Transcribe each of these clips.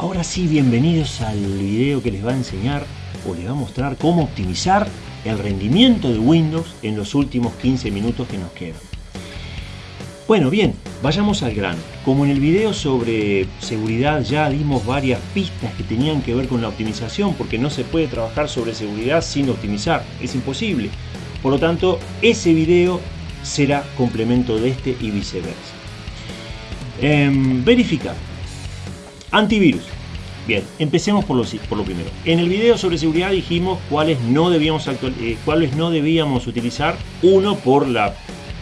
Ahora sí, bienvenidos al video que les va a enseñar o les va a mostrar cómo optimizar el rendimiento de Windows en los últimos 15 minutos que nos quedan. Bueno, bien, vayamos al grano. Como en el video sobre seguridad ya dimos varias pistas que tenían que ver con la optimización, porque no se puede trabajar sobre seguridad sin optimizar, es imposible. Por lo tanto, ese video será complemento de este y viceversa. Em, verificar. Antivirus. Bien, empecemos por lo, por lo primero. En el video sobre seguridad dijimos cuáles no debíamos, eh, cuáles no debíamos utilizar. Uno, por la,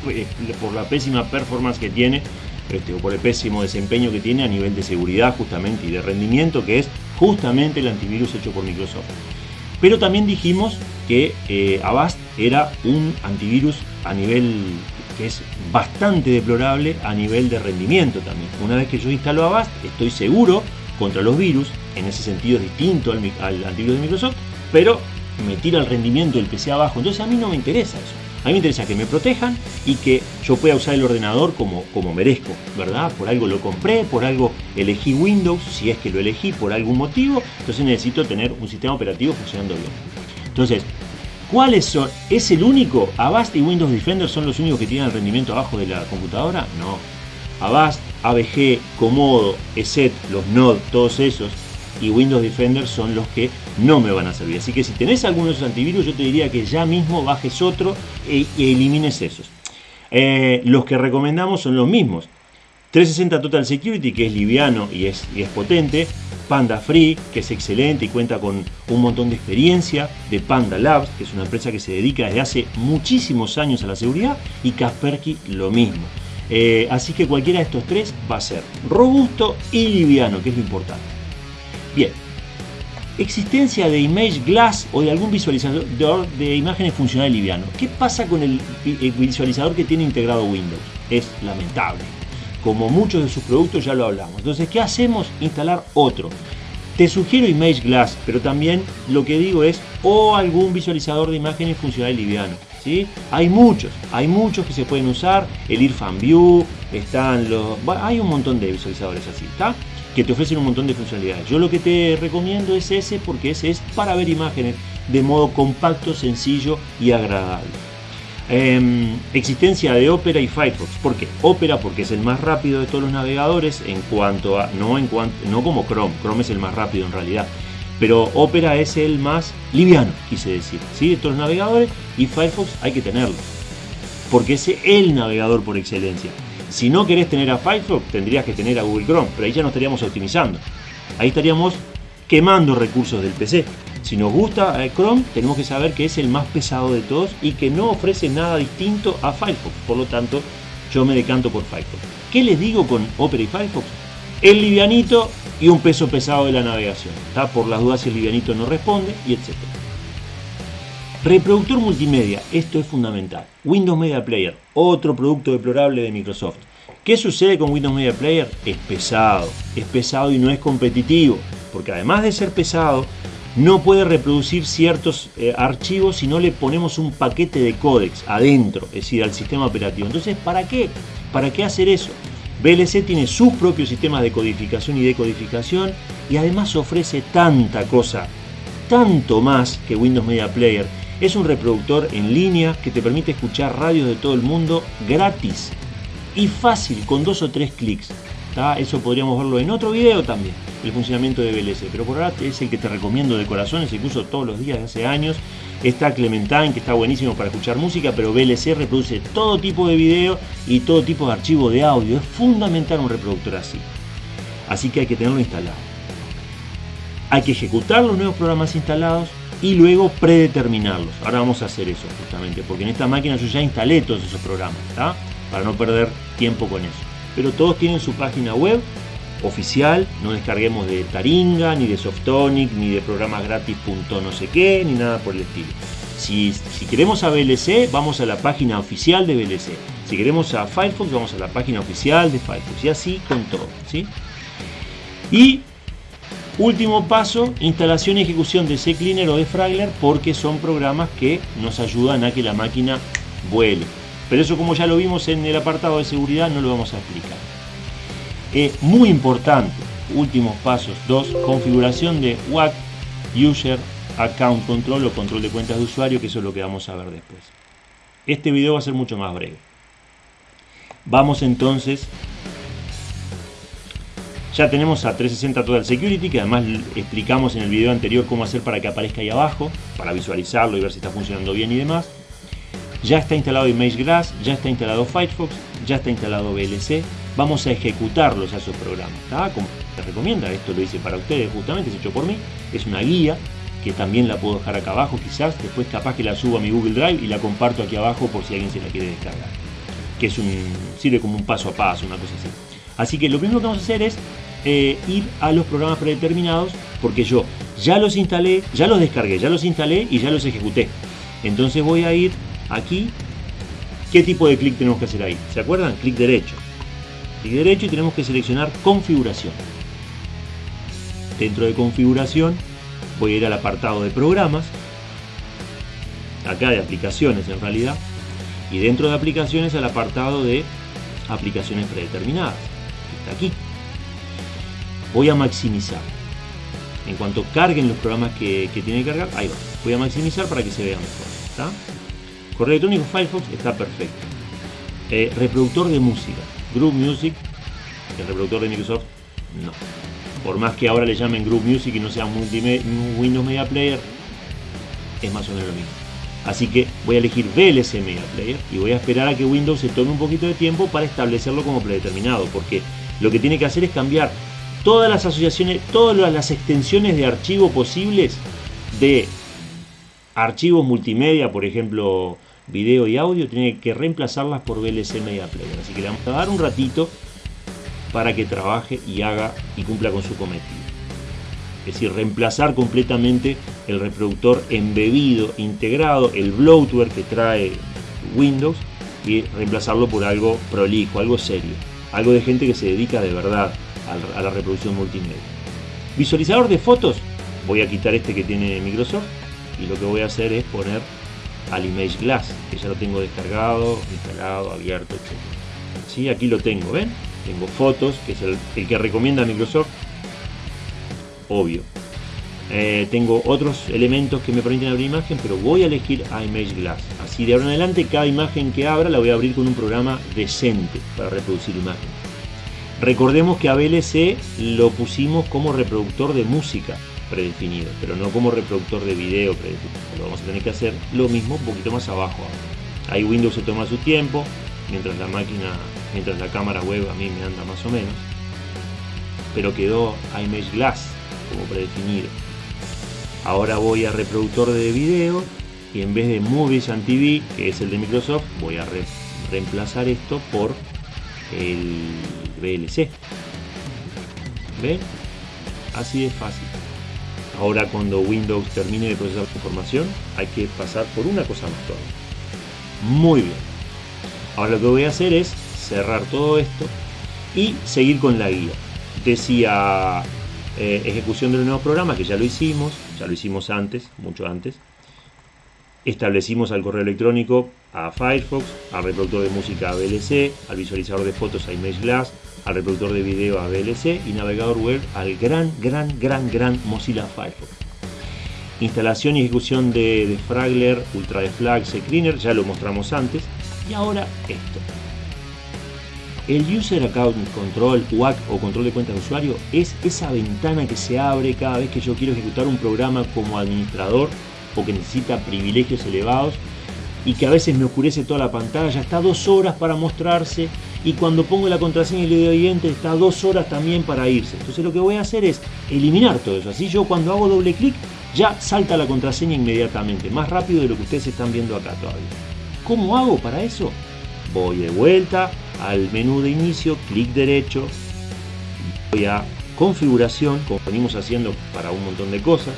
eh, por la pésima performance que tiene, este, o por el pésimo desempeño que tiene a nivel de seguridad justamente y de rendimiento, que es justamente el antivirus hecho por Microsoft. Pero también dijimos que eh, Avast era un antivirus a nivel que es bastante deplorable a nivel de rendimiento también. Una vez que yo instalo Avast, estoy seguro contra los virus, en ese sentido es distinto al, antivirus de Microsoft, pero me tira el rendimiento del PC abajo, entonces a mí no me interesa eso. A mí me interesa que me protejan y que yo pueda usar el ordenador como, como merezco, ¿verdad? Por algo lo compré, por algo elegí Windows, si es que lo elegí por algún motivo, entonces necesito tener un sistema operativo funcionando bien. Entonces, ¿cuáles son? ¿Es el único? ¿Avast y Windows Defender son los únicos que tienen el rendimiento abajo de la computadora? No. Avast, ABG, Comodo, ESET, los Node, todos esos y Windows Defender son los que no me van a servir. Así que si tenés alguno de esos antivirus, yo te diría que ya mismo bajes otro e, elimines esos. Eh, los que recomendamos son los mismos. 360 Total Security, que es liviano y es, y es potente. Panda Free, que es excelente y cuenta con un montón de experiencia. De Panda Labs, que es una empresa que se dedica desde hace muchísimos años a la seguridad. Y Kaspersky lo mismo. Eh, así que cualquiera de estos tres va a ser robusto y liviano, que es lo importante. Bien, existencia de Image Glass o de algún visualizador de imágenes funcional liviano. ¿Qué pasa con el visualizador que tiene integrado Windows? Es lamentable. Como muchos de sus productos ya lo hablamos. Entonces, ¿qué hacemos? Instalar otro. Te sugiero Image Glass, pero también lo que digo es o algún visualizador de imágenes funcional liviano. ¿sí? Hay muchos, hay muchos que se pueden usar. El Irfan View, están los... hay un montón de visualizadores así, que te ofrecen un montón de funcionalidades. Yo lo que te recomiendo es ese porque ese es para ver imágenes de modo compacto, sencillo y agradable. Em, existencia de Opera y Firefox. ¿Por qué? Opera porque es el más rápido de todos los navegadores en cuanto a no en no como Chrome. Chrome es el más rápido en realidad. Pero Opera es el más liviano, quise decir, ¿sí? de todos los navegadores y Firefox hay que tenerlo. Porque es el navegador por excelencia. Si no querés tener a Firefox, tendrías que tener a Google Chrome, pero ahí ya no estaríamos optimizando. Ahí estaríamos quemando recursos del PC. Si nos gusta eh, Chrome, tenemos que saber que es el más pesado de todos y que no ofrece nada distinto a Firefox. Por lo tanto, yo me decanto por Firefox. ¿Qué les digo con Opera y Firefox? El livianito y un peso pesado de la navegación. ¿está? Por las dudas si el livianito no responde y etc. Reproductor multimedia, esto es fundamental. Windows Media Player, otro producto deplorable de Microsoft. ¿Qué sucede con Windows Media Player? Es pesado, es pesado y no es competitivo, porque además de ser pesado, no puede reproducir ciertos eh, archivos si no le ponemos un paquete de códex adentro, es decir, al sistema operativo. Entonces, ¿para qué? ¿Para qué hacer eso? VLC tiene sus propios sistemas de codificación y decodificación y además ofrece tanta cosa, tanto más que Windows Media Player es un reproductor en línea que te permite escuchar radios de todo el mundo gratis y fácil con dos o tres clics. Eso podríamos verlo en otro video también, el funcionamiento de VLC. Pero por ahora es el que te recomiendo de corazón, es el que uso todos los días de hace años. Está Clementine, que está buenísimo para escuchar música, pero VLC reproduce todo tipo de video y todo tipo de archivo de audio. Es fundamental un reproductor así. Así que hay que tenerlo instalado. Hay que ejecutar los nuevos programas instalados y luego predeterminarlos. Ahora vamos a hacer eso justamente, porque en esta máquina yo ya instalé todos esos programas, Para no perder tiempo con eso. Pero todos tienen su página web oficial, no descarguemos de Taringa, ni de Softonic, ni de programas gratis. no sé qué, ni nada por el estilo. Si, si, queremos a VLC, vamos a la página oficial de VLC. Si queremos a Firefox, vamos a la página oficial de Firefox. Y así con todo. ¿sí? Y Último paso, instalación y ejecución de CCleaner o de Fragler porque son programas que nos ayudan a que la máquina vuele. Pero eso como ya lo vimos en el apartado de seguridad no lo vamos a explicar. Es muy importante, últimos pasos. 2. Configuración de WAC User Account Control o control de cuentas de usuario, que eso es lo que vamos a ver después. Este video va a ser mucho más breve. Vamos entonces ya tenemos a 360 Total Security, que además explicamos en el video anterior cómo hacer para que aparezca ahí abajo, para visualizarlo y ver si está funcionando bien y demás. Ya está instalado ImageGlass, ya está instalado Firefox, ya está instalado VLC. Vamos a ejecutarlos a esos programas. Como te recomienda, esto lo hice para ustedes justamente, es hecho por mí. Es una guía que también la puedo dejar acá abajo quizás. Después capaz que la subo a mi Google Drive y la comparto aquí abajo por si alguien se la quiere descargar. Que es sirve como un paso a paso, una cosa así. Así que lo primero que vamos a hacer es eh, ir a los programas predeterminados porque yo ya los instalé, ya los descargué, ya los instalé y ya los ejecuté. Entonces voy a ir aquí. ¿Qué tipo de clic tenemos que hacer ahí? ¿Se acuerdan? Clic derecho. Clic derecho y tenemos que seleccionar configuración. Dentro de configuración voy a ir al apartado de programas. Acá de aplicaciones en realidad. Y dentro de aplicaciones al apartado de aplicaciones predeterminadas. Está aquí voy a maximizar. En cuanto carguen los programas que, que tiene que cargar, ahí va. Voy a maximizar para que se vea mejor. ¿está? Correo electrónico Firefox está perfecto. Eh, reproductor de música. Group Music. El reproductor de Microsoft, no. Por más que ahora le llamen Group Music y no sea Windows Media Player, es más o menos lo mismo. Así que voy a elegir VLC Media Player y voy a esperar a que Windows se tome un poquito de tiempo para establecerlo como predeterminado, porque lo que tiene que hacer es cambiar todas las asociaciones, todas las extensiones de archivo posibles de archivos multimedia, por ejemplo, video y audio, tiene que reemplazarlas por VLC Media Player. Así que le vamos a dar un ratito para que trabaje y haga y cumpla con su cometido. Es decir, reemplazar completamente el reproductor embebido, integrado, el bloatware que trae Windows y reemplazarlo por algo prolijo, algo serio. Algo de gente que se dedica de verdad a la reproducción multimedia. Visualizador de fotos, voy a quitar este que tiene Microsoft y lo que voy a hacer es poner al Image Glass, que ya lo tengo descargado, instalado, abierto, etc. ¿Sí? Aquí lo tengo, ¿ven? Tengo fotos, que es el, que recomienda Microsoft, obvio. Eh, tengo otros elementos que me permiten abrir imagen, pero voy a elegir a Image Glass. Así de ahora en adelante, cada imagen que abra la voy a abrir con un programa decente para reproducir imagen. Recordemos que a VLC lo pusimos como reproductor de música predefinido, pero no como reproductor de video predefinido. Lo vamos a tener que hacer lo mismo un poquito más abajo. Ahí Windows se toma su tiempo, mientras la máquina, mientras la cámara web a mí me anda más o menos. Pero quedó iMage Glass como predefinido. Ahora voy a reproductor de video y en vez de Movies and TV, que es el de Microsoft, voy a reemplazar esto por el VLC. ¿Ven? Así de fácil. Ahora cuando Windows termine de procesar la información, hay que pasar por una cosa más todavía. Muy bien. Ahora lo que voy a hacer es cerrar todo esto y seguir con la guía. Decía eh, ejecución de los nuevos programas, que ya lo hicimos, ya lo hicimos antes, mucho antes. Establecimos al correo electrónico a Firefox, al reproductor de música a VLC, al visualizador de fotos a ImageGlass, al reproductor de video a VLC y navegador web al gran, gran, gran, gran Mozilla Firefox. Instalación y ejecución de, de Fragler, Ultra Deflag, Cleaner, ya lo mostramos antes. Y ahora esto. El User Account Control, UAC o control de cuentas de usuario, es esa ventana que se abre cada vez que yo quiero ejecutar un programa como administrador que necesita privilegios elevados y que a veces me oscurece toda la pantalla, está dos horas para mostrarse y cuando pongo la contraseña y le doy enter está dos horas también para irse. Entonces lo que voy a hacer es eliminar todo eso. Así yo cuando hago doble clic ya salta la contraseña inmediatamente, más rápido de lo que ustedes están viendo acá todavía. ¿Cómo hago para eso? Voy de vuelta al menú de inicio, clic derecho, voy a configuración, como venimos haciendo para un montón de cosas.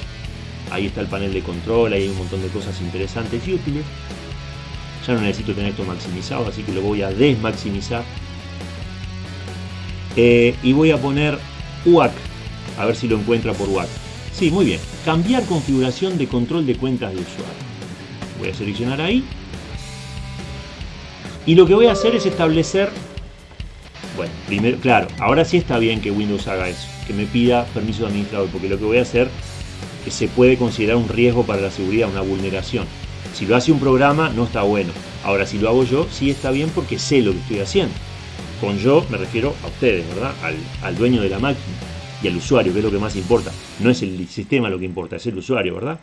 Ahí está el panel de control, ahí hay un montón de cosas interesantes y útiles. Ya no necesito tener esto maximizado, así que lo voy a desmaximizar. Eh, y voy a poner UAC, a ver si lo encuentra por UAC. Sí, muy bien. Cambiar configuración de control de cuentas de usuario. Voy a seleccionar ahí. Y lo que voy a hacer es establecer... Bueno, primero, claro, ahora sí está bien que Windows haga eso. que me pida permiso de administrador, porque lo que voy a hacer que se puede considerar un riesgo para la seguridad, una vulneración. Si lo hace un programa no está bueno. Ahora si lo hago yo sí está bien porque sé lo que estoy haciendo. Con yo me refiero a ustedes, ¿verdad? Al, al dueño de la máquina y al usuario, que es lo que más importa. No es el sistema lo que importa, es el usuario, ¿verdad?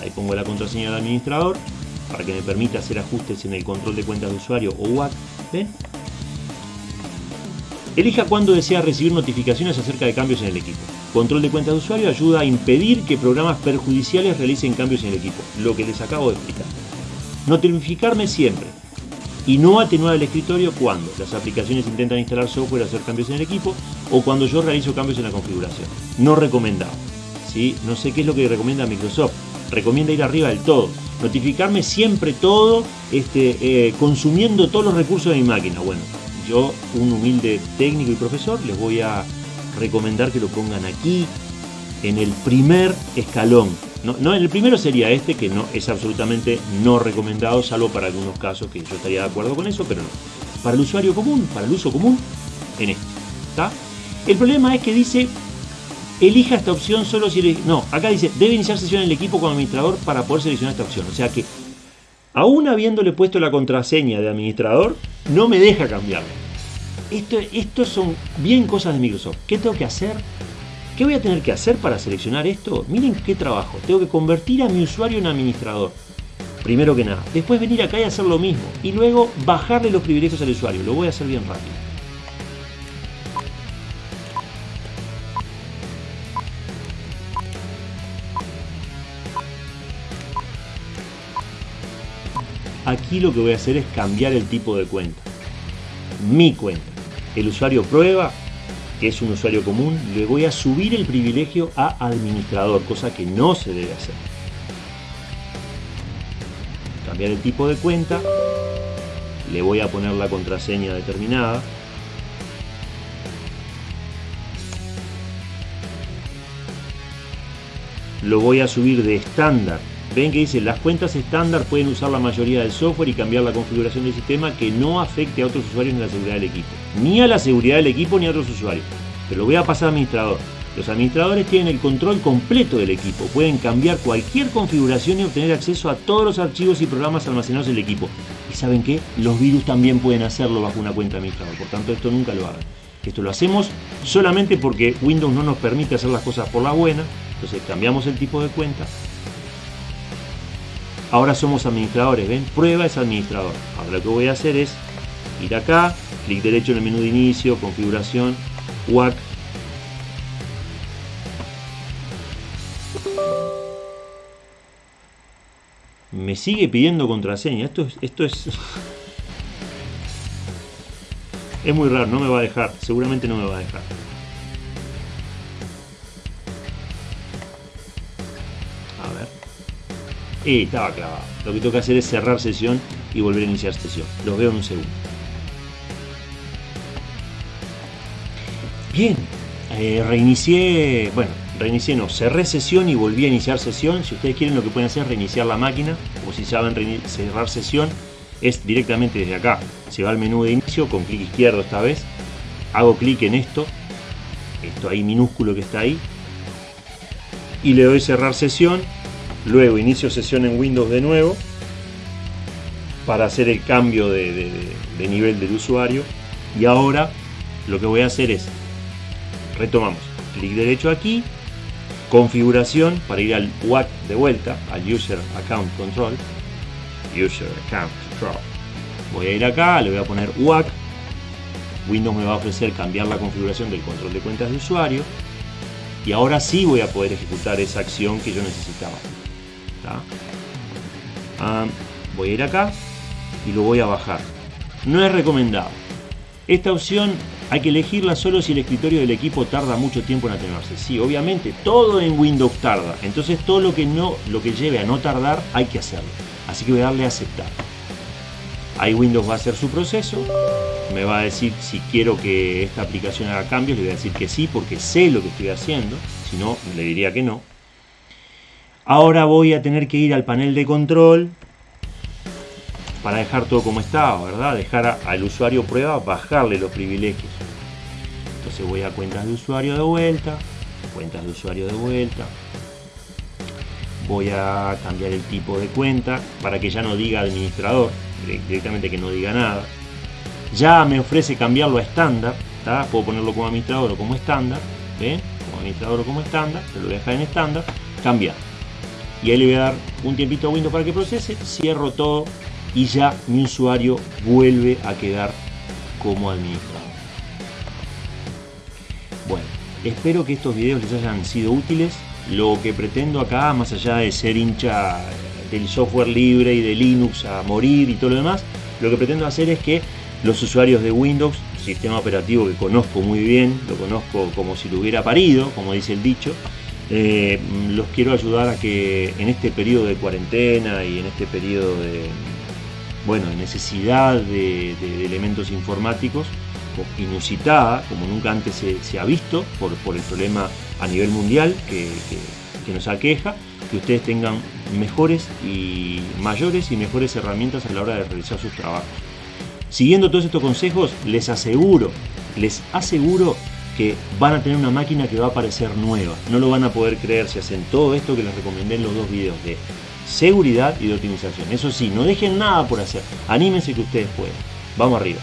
Ahí pongo la contraseña del administrador para que me permita hacer ajustes en el control de cuentas de usuario o WAC. ¿Ven? Elija cuándo desea recibir notificaciones acerca de cambios en el equipo. Control de cuentas de usuario ayuda a impedir que programas perjudiciales realicen cambios en el equipo, lo que les acabo de explicar. Notificarme siempre y no atenuar el escritorio cuando las aplicaciones intentan instalar software hacer cambios en el equipo o cuando yo realizo cambios en la configuración. No recomendado. ¿sí? No sé qué es lo que recomienda Microsoft. Recomienda ir arriba del todo notificarme siempre todo, este, eh, consumiendo todos los recursos de mi máquina. Bueno, yo, un humilde técnico y profesor, les voy a recomendar que lo pongan aquí, en el primer escalón. No, no, el primero sería este, que no es absolutamente no recomendado, salvo para algunos casos que yo estaría de acuerdo con eso, pero no. Para el usuario común, para el uso común, en este. ¿está? El problema es que dice elija esta opción solo si... No, acá dice, debe iniciar sesión en el equipo como administrador para poder seleccionar esta opción. O sea que, aún habiéndole puesto la contraseña de administrador, no me deja cambiarla. Esto, esto son bien cosas de Microsoft. ¿Qué tengo que hacer? ¿Qué voy a tener que hacer para seleccionar esto? Miren qué trabajo. Tengo que convertir a mi usuario en administrador. Primero que nada. Después venir acá y hacer lo mismo. Y luego bajarle los privilegios al usuario. Lo voy a hacer bien rápido. Aquí lo que voy a hacer es cambiar el tipo de cuenta. Mi cuenta. El usuario prueba, que es un usuario común, le voy a subir el privilegio a administrador, cosa que no se debe hacer. Cambiar el tipo de cuenta. Le voy a poner la contraseña determinada. Lo voy a subir de estándar Ven que dice, las cuentas estándar pueden usar la mayoría del software y cambiar la configuración del sistema que no afecte a otros usuarios ni a la seguridad del equipo. Ni a la seguridad del equipo ni a otros usuarios. Pero lo voy a pasar a administrador. Los administradores tienen el control completo del equipo, pueden cambiar cualquier configuración y obtener acceso a todos los archivos y programas almacenados en el equipo. Y saben que los virus también pueden hacerlo bajo una cuenta administrador, por tanto esto nunca lo hagan. Esto lo hacemos solamente porque Windows no nos permite hacer las cosas por la buena, entonces cambiamos el tipo de cuenta, Ahora somos administradores, ¿ven? Prueba es administrador. Ahora lo que voy a hacer es ir acá, clic derecho en el menú de inicio, configuración, WAC. Me sigue pidiendo contraseña. Esto es, esto es... es muy raro, no me va a dejar. Seguramente no me va a dejar. Estaba clavado. Lo que tengo que hacer es cerrar sesión y volver a iniciar sesión. Los veo en un segundo. Bien, eh, reinicié, bueno, reinicié no, cerré sesión y volví a iniciar sesión. Si ustedes quieren lo que pueden hacer es reiniciar la máquina, o si saben cerrar sesión, es directamente desde acá. Se va al menú de inicio con clic izquierdo esta vez. Hago clic en esto, esto ahí minúsculo que está ahí, y le doy cerrar sesión Luego inicio sesión en Windows de nuevo para hacer el cambio de, nivel del usuario. Y ahora lo que voy a hacer es, retomamos, clic derecho aquí, configuración para ir al WAC de vuelta, al User Account Control. User Account Control. Voy a ir acá, le voy a poner WAC. Windows me va a ofrecer cambiar la configuración del control de cuentas de usuario. Y ahora sí voy a poder ejecutar esa acción que yo necesitaba. Ah, voy a ir acá y lo voy a bajar. No es recomendado. Esta opción hay que elegirla solo si el escritorio del equipo tarda mucho tiempo en atenuarse. Sí, obviamente, todo en Windows tarda. Entonces todo lo que, no, lo que lleve a no tardar hay que hacerlo. Así que voy a darle a aceptar. Ahí Windows va a hacer su proceso. Me va a decir si quiero que esta aplicación haga cambios. Le voy a decir que sí porque sé lo que estoy haciendo. Si no, le diría que no. Ahora voy a tener que ir al panel de control para dejar todo como estaba, ¿verdad? Dejar al usuario prueba, bajarle los privilegios. Entonces voy a cuentas de usuario de vuelta, cuentas de usuario de vuelta. Voy a cambiar el tipo de cuenta para que ya no diga administrador, directamente que no diga nada. Ya me ofrece cambiarlo a estándar, puedo ponerlo como administrador o como estándar, como administrador o como estándar, se lo voy a dejar en estándar, cambiar. Y ahí le voy a dar un tiempito a Windows para que procese, cierro todo y ya mi usuario vuelve a quedar como administrador. Bueno, espero que estos videos les hayan sido útiles. Lo que pretendo acá, más allá de ser hincha del software libre y de Linux a morir y todo lo demás, lo que pretendo hacer es que los usuarios de Windows, sistema operativo que conozco muy bien, lo conozco como si lo hubiera parido, como dice el dicho, eh, los quiero ayudar a que en este periodo de cuarentena y en este periodo de, bueno, necesidad de, elementos informáticos inusitada, como nunca antes se, ha visto por, el problema a nivel mundial que, nos aqueja, que ustedes tengan mejores y mayores y mejores herramientas a la hora de realizar sus trabajos. Siguiendo todos estos consejos, les aseguro, les aseguro que van a tener una máquina que va a parecer nueva. No lo van a poder creer si hacen todo esto que les recomendé en los dos videos de seguridad y de optimización. Eso sí, no dejen nada por hacer. Anímense que ustedes pueden. Vamos arriba.